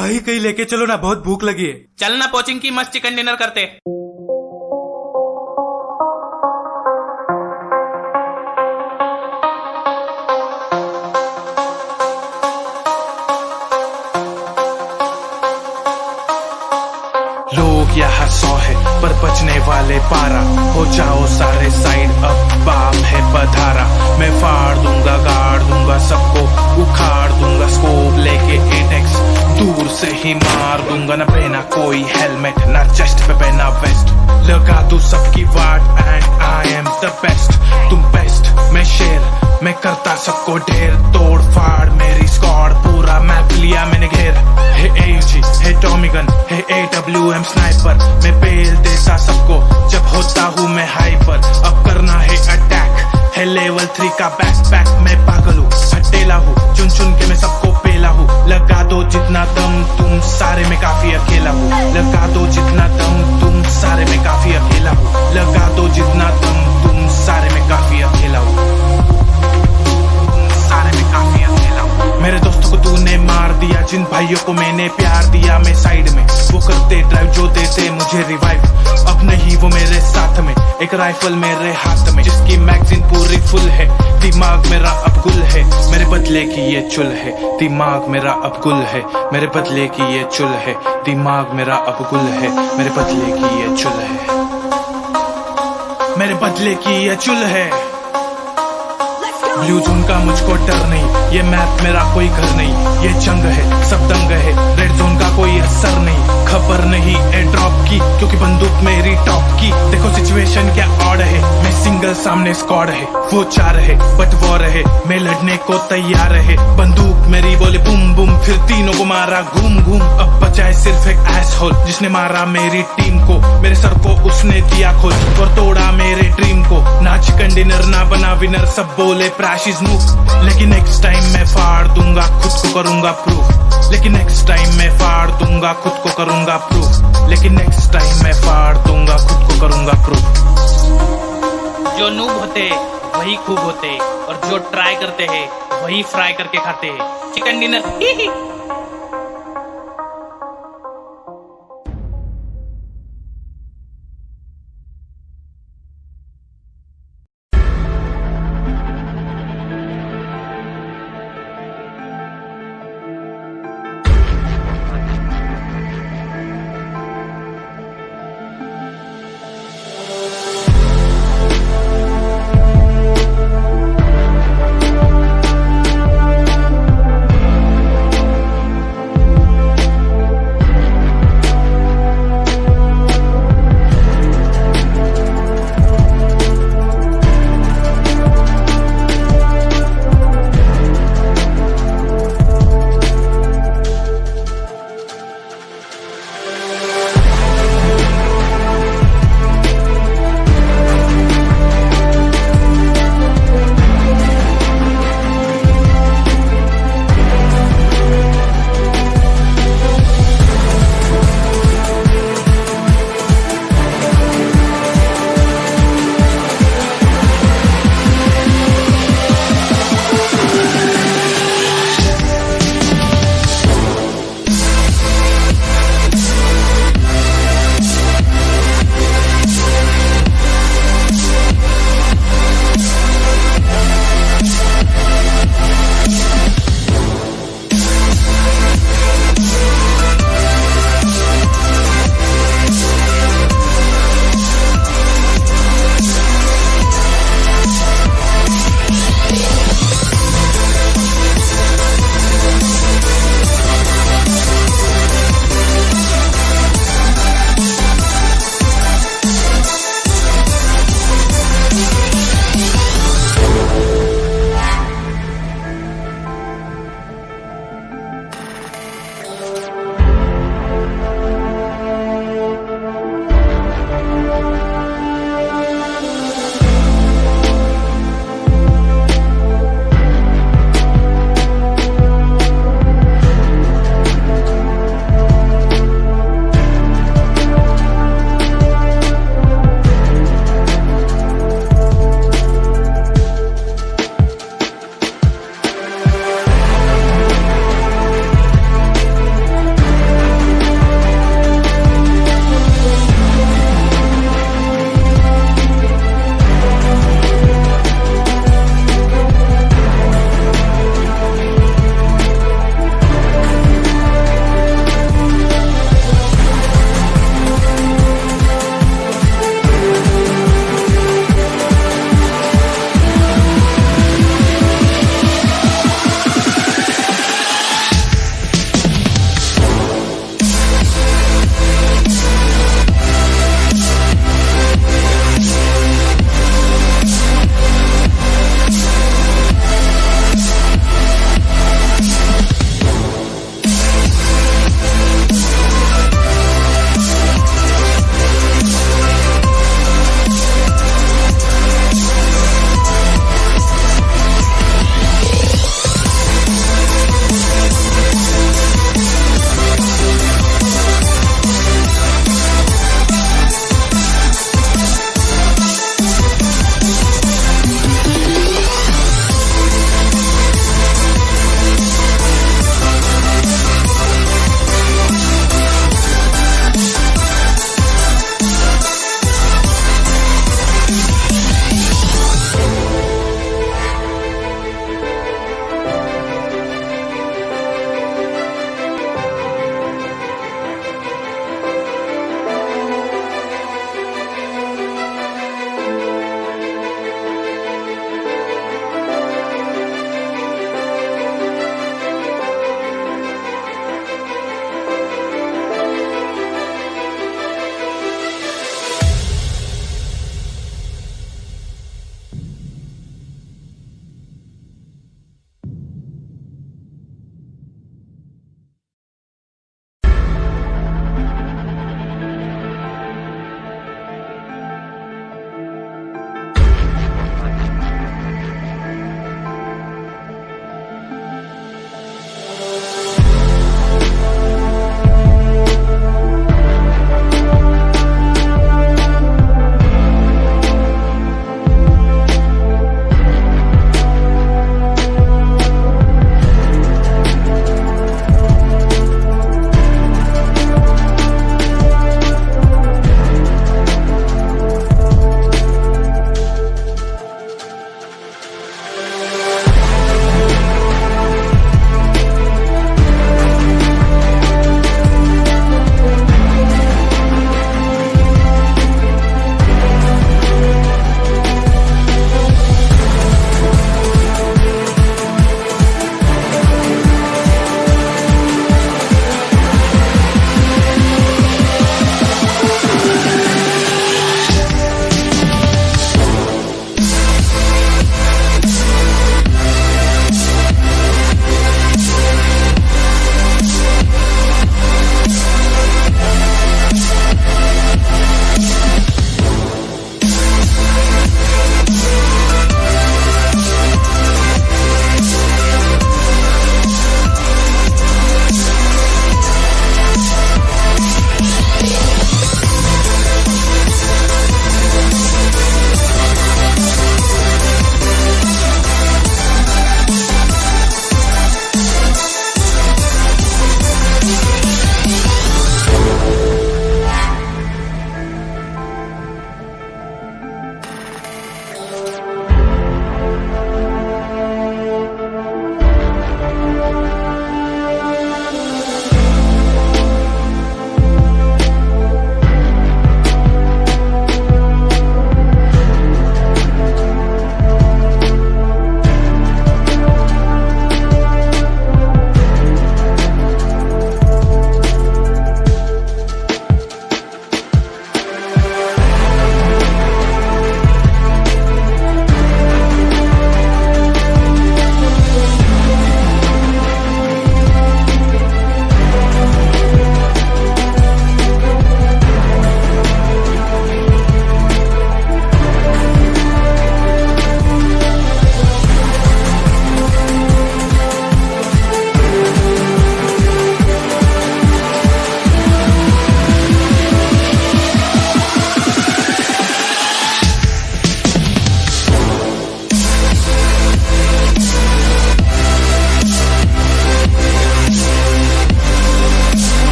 भाई कहीं लेके चलो ना बहुत भूख लगी है। चलना कोचिंग की मस्त चिकन डिनर करते। लोग यहाँ सौ है पर बचने वाले पारा हो जाओ सारे साइड अब बाप है पधारा मैं फाड़ दूँगा गाड़ दूँगा सबको उखाड़ दूँगा स्कोप लेके एटेक्स दूर से ही मार दूँगा, न पहना कोई हेलमेट ना चेस्ट पे पहना वेस्ट लगा दू सबकी वाट and I am the best तुम बेस्ट मैं शेर, मैं करता सबको ढेर। तोड़ फाड़ मेरी स्क्वाड पूरा मैप लिया मैंने घेर। Hey AG hey tommy gun hey A W M sniper मैं पेल देता सबको। जब होता हूँ मैं हाइपर अब करना है अटैक है लेवल थ्री का बैक पैक मैं पागल हूँ, हटेला हूँ। दो जितना दम तुम सारे में काफ़ी अकेला हूँ। लगा दो जितना दम तुम सारे में काफ़ी अकेला हूँ। लगा दो जितना दम तुम सारे में काफ़ी अकेला हूँ। सारे में काफ़ी अकेला हूँ। मेरे दोस्तों को तूने मार दिया, जिन भाइयों को मैंने प्यार दिया, मैं साइड में। वो करते ड्राइव जो देते मुझे रिवाइव अब नहीं वो मेरे साथ एक राइफल मेरे हाथ में, जिसकी मैगजीन पूरी फुल है। दिमाग मेरा अब गुल है। मेरे बदले की ये चुल है। दिमाग मेरा अब गुल है। मेरे बदले की ये चुल है। दिमाग मेरा अब गुल है। मेरे बदले की ये चुल है। मेरे बदले की ये चुल है। ब्लू जोन का मुझको डर नहीं। ये मैप मेरा कोई घर नहीं। ये जंग है। सब दंग है। रेड जोन का कोई असर नहीं। खबर नहीं एयर ड्रॉप की, क्योंकि बंदूक मेरी टॉप की। देखो सिचुएशन क्या ऑड है। मैं सिंगल सामने स्कॉड है। वो चार है बट वो रहे मैं लड़ने को तैयार है। बंदूक मेरी बोले बुम बुम फिर तीनों को मारा घूम घूम। अब बचाए सिर्फ़ एक एस होल जिसने मारा मेरी टीम को। मेरे सर को उसने दिया खोल और तोड़ा मेरे ड्रीम को। ना चिकन डिनर ना बना विनर सब बोले प्रैश इज़ मूव लेकिन नेक्स्ट टाइम मैं फाड़ दूँगा, खुद को करूँगा प्रूफ लेकिन नेक्स्ट टाइम मैं फाड़ दूँगा, खुद को करूँगा प्रूफ लेकिन नेक्स्ट टाइम मैं फाड़ दूँगा, खुद को करूँगा प्रूफ जो नूब होते, वही खूब होते। और जो ट्राई करते हैं, वही फ्राई करके खाते हैं। Chicken dinner